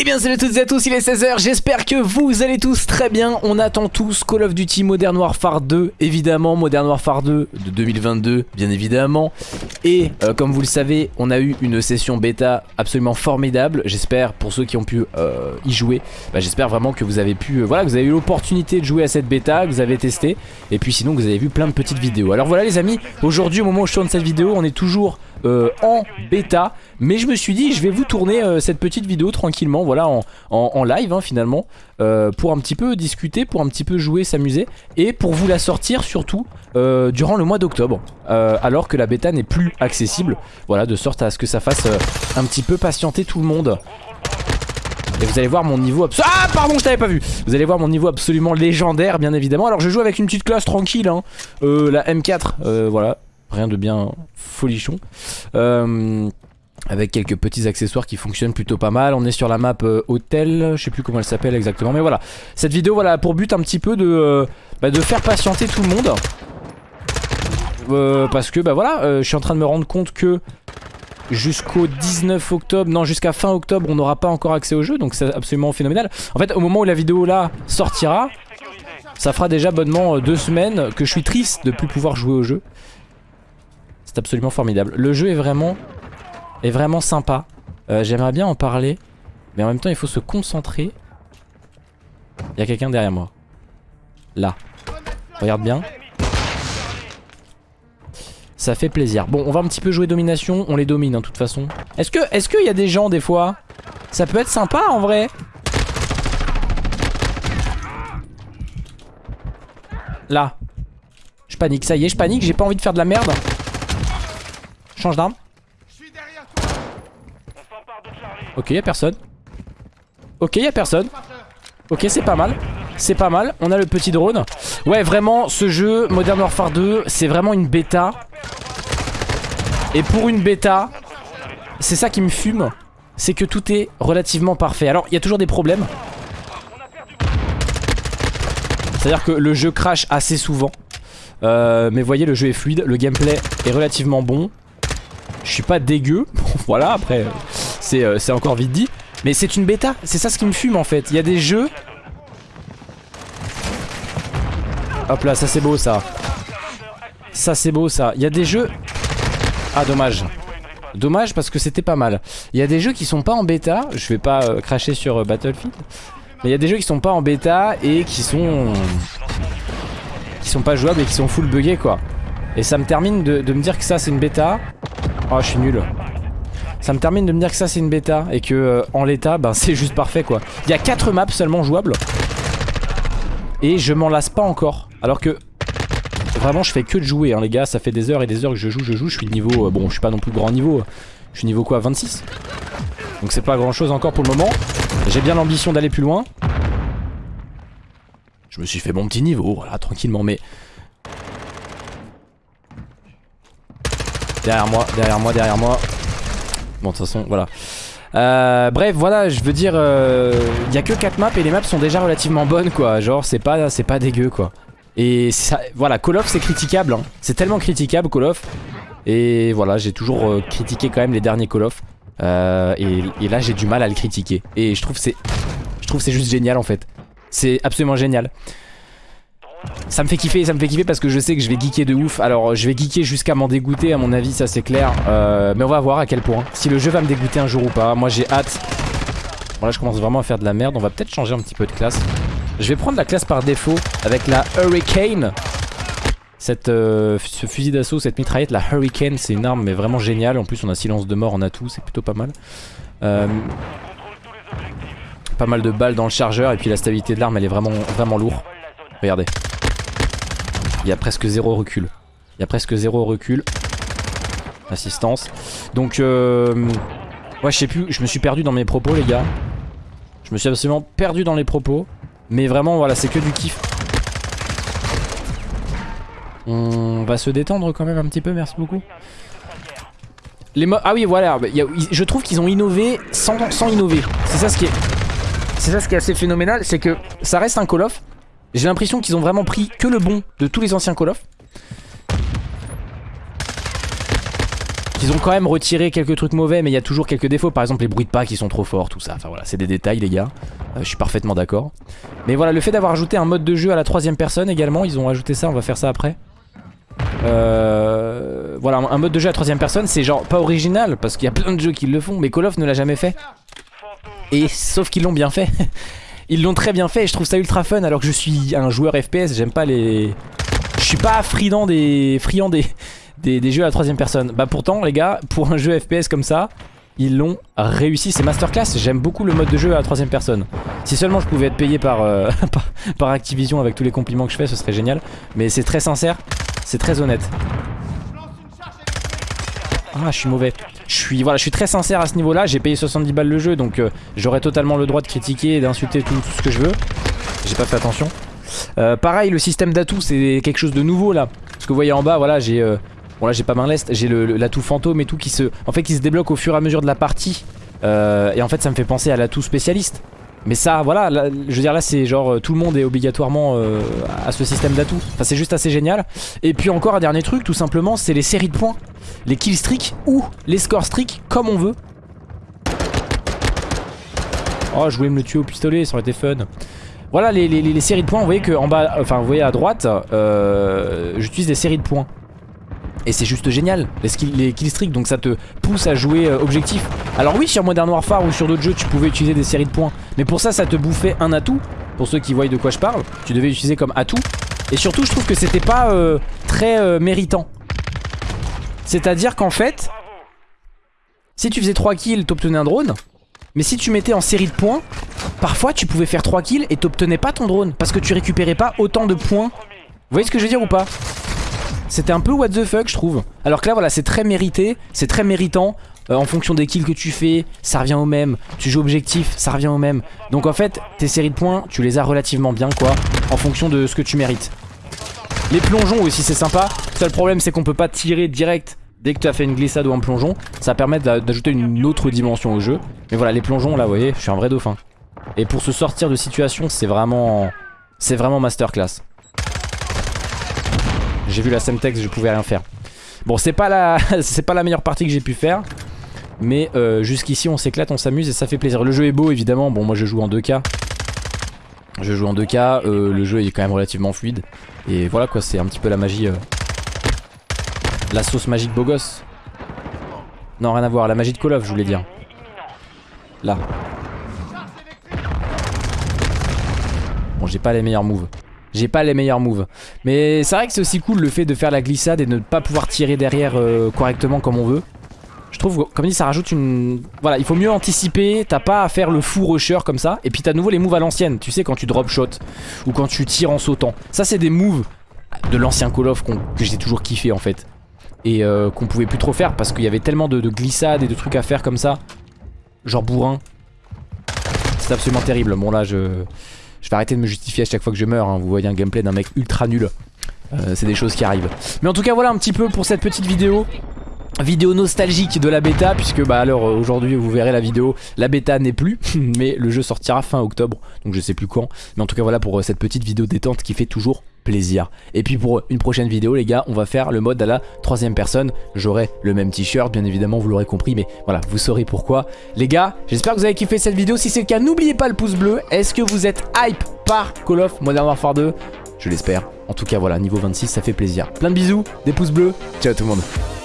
Eh bien salut à toutes et à tous, il est 16h, j'espère que vous allez tous très bien. On attend tous Call of Duty Modern Warfare 2, évidemment, Modern Warfare 2 de 2022, bien évidemment. Et euh, comme vous le savez, on a eu une session bêta absolument formidable. J'espère, pour ceux qui ont pu euh, y jouer, bah, j'espère vraiment que vous avez pu, euh, voilà, que vous avez eu l'opportunité de jouer à cette bêta, que vous avez testé. Et puis sinon vous avez vu plein de petites vidéos. Alors voilà les amis, aujourd'hui au moment où je tourne cette vidéo, on est toujours euh, en bêta. Mais je me suis dit je vais vous tourner euh, cette petite vidéo tranquillement voilà en, en- live hein, finalement euh, pour un petit peu discuter pour un petit peu jouer s'amuser et pour vous la sortir surtout durant le mois d'octobre. Alors que la bêta n'est plus accessible. Voilà de sorte à ce que ça fasse un petit peu patienter tout le monde. Et vous allez voir mon niveau Ah pardon je t'avais pas vu. Vous allez voir mon niveau absolument légendaire bien évidemment. Alors je joue avec une petite classe tranquille hein. La M4 euh, voilà Rien de bien folichon Euh, avec quelques petits accessoires qui fonctionnent plutôt pas mal. On est sur la map euh, hôtel, je sais plus comment elle s'appelle exactement, mais voilà. Cette vidéo voilà a pour but un petit peu de, euh, bah, de faire patienter tout le monde. Parce que bah voilà, je suis en train de me rendre compte que jusqu'au 19 octobre, non jusqu'à fin octobre on n'aura pas encore accès au jeu, donc c'est absolument phénoménal. En fait au moment où la vidéo là sortira, ça fera déjà bonnement deux semaines que je suis triste de plus pouvoir jouer au jeu. Absolument formidable. Le jeu est vraiment, est vraiment sympa. Euh, J'aimerais bien en parler, mais en même temps il faut se concentrer. Il y a quelqu'un derrière moi. Là. Regarde bien. Ça fait plaisir. Bon, on va un petit peu jouer domination. On les domine, hein, de toute façon. Est-ce que, est-ce qu'il y a des gens des fois? Ça peut être sympa en vrai. Là. Je panique. Ça y est, je panique. J'ai pas envie de faire de la merde. Change d'arme. Ok, y'a personne. Ok, y'a personne. Ok, c'est pas mal. C'est pas mal. On a le petit drone. Ouais, vraiment, ce jeu, Modern Warfare 2, c'est vraiment une bêta. Et pour une bêta, c'est ça qui me fume. C'est que tout est relativement parfait. Alors, il y a toujours des problèmes. C'est-à-dire que le jeu crash assez souvent. Euh, mais voyez, le jeu est fluide. Le gameplay est relativement bon. Je suis pas dégueu. voilà, après, euh, c'est encore vite dit. Mais c'est une bêta. C'est ça ce qui me fume en fait. Il y a des jeux. Hop là, ça c'est beau ça. Ça c'est beau ça. Il y a des jeux. Ah, dommage. Dommage parce que c'était pas mal. Il y a des jeux qui sont pas en bêta. Je vais pas euh, cracher sur euh, Battlefield. Mais il y a des jeux qui sont pas en bêta et qui sont. qui sont pas jouables et qui sont full buggés quoi. Et ça me termine de me dire que ça c'est une bêta. Oh, je suis nul. Ça me termine de me dire que ça c'est une bêta et que euh, en l'état, ben c'est juste parfait quoi. Il y a 4 maps seulement jouables. Et je m'en lasse pas encore. Alors que vraiment je fais que de jouer hein, les gars, ça fait des heures et des heures que je joue, je joue, je suis niveau euh, bon, je suis pas non plus grand niveau. Je suis niveau quoi 26. Donc c'est pas grand chose encore pour le moment. J'ai bien l'ambition d'aller plus loin. Je me suis fait mon petit niveau, voilà, tranquillement mais Derrière moi, derrière moi, derrière moi. Bon, de toute façon, voilà. Euh, bref, voilà, je veux dire, il y a que 4 maps et les maps sont déjà relativement bonnes, quoi. Genre, c'est pas, c'est pas dégueu, quoi. Et ça, voilà, Call of, c'est critiquable. hein. C'est tellement critiquable, Call of. Et voilà, j'ai toujours euh, critiqué quand même les derniers Call of. Euh, et, et là, j'ai du mal à le critiquer. Et je trouve c'est, je trouve c'est juste génial, en fait. C'est absolument génial. Ça me fait kiffer, ça me fait kiffer parce que je sais que je vais geeker de ouf. Alors je vais geeker jusqu'à m'en dégoûter à mon avis, ça c'est clair. Euh, mais on va voir à quel point. Si le jeu va me dégoûter un jour ou pas. Moi j'ai hâte. Bon là je commence vraiment à faire de la merde. On va peut-être changer un petit peu de classe. Je vais prendre la classe par défaut avec la Hurricane. Euh, ce fusil d'assaut, cette mitraillette, la Hurricane, c'est une arme mais vraiment géniale. En plus on a silence de mort en atout, c'est plutôt pas mal. Euh, pas mal de balles dans le chargeur et puis la stabilité de l'arme elle est vraiment, vraiment lourde. Regardez. Il y a presque zéro recul. Il y a presque zéro recul. Assistance. Donc, euh... ouais, je sais plus. Je me suis perdu dans mes propos, les gars. Je me suis absolument perdu dans les propos. Mais vraiment, voilà, c'est que du kiff. On va se détendre quand même un petit peu, merci beaucoup. Les ah oui, voilà. je trouve qu'ils ont innové sans, innover. C'est ça ce qui est. C'est ça ce qui est assez phénoménal, c'est que ça reste un Call of. J'ai l'impression qu'ils ont vraiment pris que le bon de tous les anciens Call of. qu'ils ont quand même retiré quelques trucs mauvais, mais il y a toujours quelques défauts. Par exemple, les bruits de pas qui sont trop forts, tout ça. Enfin voilà, c'est des détails, les gars. Euh, je suis parfaitement d'accord. Mais voilà, le fait d'avoir ajouté un mode de jeu à la troisième personne également, ils ont ajouté ça, on va faire ça après. Euh, voilà, un mode de jeu à troisième personne, c'est genre pas original, parce qu'il y a plein de jeux qui le font, mais Call of ne l'a jamais fait. Et sauf qu'ils l'ont bien fait. Ils l'ont très bien fait je trouve ça ultra fun alors que je suis un joueur FPS, j'aime pas les... Je suis pas friand des... friand des... Des, jeux à la troisième personne. Bah pourtant les gars, pour un jeu FPS comme ça, ils l'ont réussi. C'est masterclass, j'aime beaucoup le mode de jeu à la troisième personne. Si seulement je pouvais être payé par, euh, par Activision avec tous les compliments que je fais, ce serait génial. Mais c'est très sincère, c'est très honnête. Ah, je suis mauvais. Je suis, très sincère à ce niveau-là. J'ai payé 70 balles le jeu, donc euh, j'aurais totalement le droit de critiquer et d'insulter tout, ce que je veux. J'ai pas fait attention. Euh, pareil, le système d'atout, c'est quelque chose de nouveau là. Parce que vous voyez en bas, voilà, j'ai... Euh, bon là j'ai pas main l'est, j'ai l'atout fantôme et tout qui se... En fait qui se débloque au fur et à mesure de la partie. et en fait ça me fait penser à l'atout spécialiste. Mais ça, voilà, je veux dire là c'est genre tout le monde est obligatoirement à ce système d'atout. Enfin c'est juste assez génial. Et puis encore un dernier truc, tout simplement, c'est les séries de points les kill streaks ou les score streaks comme on veut. Oh, je voulais me le tuer au pistolet, ça aurait été fun. Voilà les, séries de points, vous voyez que en bas, enfin vous voyez à droite, euh, j'utilise des séries de points. Et c'est juste génial, les, kill streaks, donc ça te pousse à jouer euh, objectif. Alors oui, sur Modern Warfare ou sur d'autres jeux, tu pouvais utiliser des séries de points. Mais pour ça, ça te bouffait un atout. Pour ceux qui voient de quoi je parle, tu devais utiliser comme atout. Et surtout, je trouve que c'était pas euh, très méritant. C'est-à-dire qu'en fait, si tu faisais 3 kills, t'obtenais un drone. Mais si tu mettais en série de points, parfois tu pouvais faire 3 kills et t'obtenais pas ton drone. Parce que tu récupérais pas autant de points. Vous voyez ce que je veux dire ou pas? C'était un peu what the fuck je trouve. Alors que là voilà c'est très mérité, c'est très méritant. Euh, en fonction des kills que tu fais, ça revient au même. Tu joues objectif, ça revient au même. Donc en fait, tes séries de points, tu les as relativement bien quoi. En fonction de ce que tu mérites. Les plongeons aussi c'est sympa. Seul problème c'est qu'on peut pas tirer direct dès que tu as fait une glissade ou un plongeon. Ça permet d'ajouter une autre dimension au jeu. Mais voilà les plongeons là vous voyez je suis un vrai dauphin. Et pour se sortir de situation c'est vraiment C'est vraiment masterclass. J'ai vu la Semtex je pouvais rien faire. Bon c'est pas la pas la meilleure partie que j'ai pu faire. Mais euh, jusqu'ici on s'éclate, on s'amuse et ça fait plaisir. Le jeu est beau évidemment, bon moi je joue en 2K. Je joue en 2K, euh, le jeu est quand même relativement fluide. Et voilà quoi, c'est un petit peu la magie. Euh, la sauce magique beau gosse. Non, rien à voir, la magie de Call of, je voulais dire. Là. Bon, j'ai pas les meilleurs moves. J'ai pas les meilleurs moves. Mais c'est vrai que c'est aussi cool le fait de faire la glissade et de ne pas pouvoir tirer derrière euh, correctement comme on veut. Je trouve, comme dit, ça rajoute une... Voilà, il faut mieux anticiper, t'as pas à faire le fou rusher comme ça. Et puis t'as de nouveau les moves à l'ancienne, tu sais, quand tu drop shot ou quand tu tires en sautant. Ça, c'est des moves de l'ancien Call of que j'ai toujours kiffé en fait. Et euh, qu'on pouvait plus trop faire parce qu'il y avait tellement de, glissades et de trucs à faire comme ça. Genre bourrin. C'est absolument terrible. Bon là, je... Je vais arrêter de me justifier à chaque fois que je meurs. Hein. Vous voyez un gameplay d'un mec ultra nul. Euh, c'est des choses qui arrivent. Mais en tout cas, voilà un petit peu pour cette petite vidéo vidéo nostalgique de la bêta puisque bah alors aujourd'hui vous verrez la vidéo la bêta n'est plus mais le jeu sortira fin octobre donc je sais plus quand mais en tout cas voilà pour euh, cette petite vidéo détente qui fait toujours et puis pour une prochaine vidéo les gars on va faire le mode à la troisième personne. J'aurai le même t-shirt bien évidemment vous l'aurez compris mais voilà vous saurez pourquoi. Les gars j'espère que vous avez kiffé cette vidéo. Si c'est le cas n'oubliez pas le pouce bleu. Est-ce que vous êtes hype par Call of Modern Warfare 2 je l'espère. En tout cas voilà niveau 26 ça fait plaisir. Plein de bisous des pouces bleus. Ciao tout le monde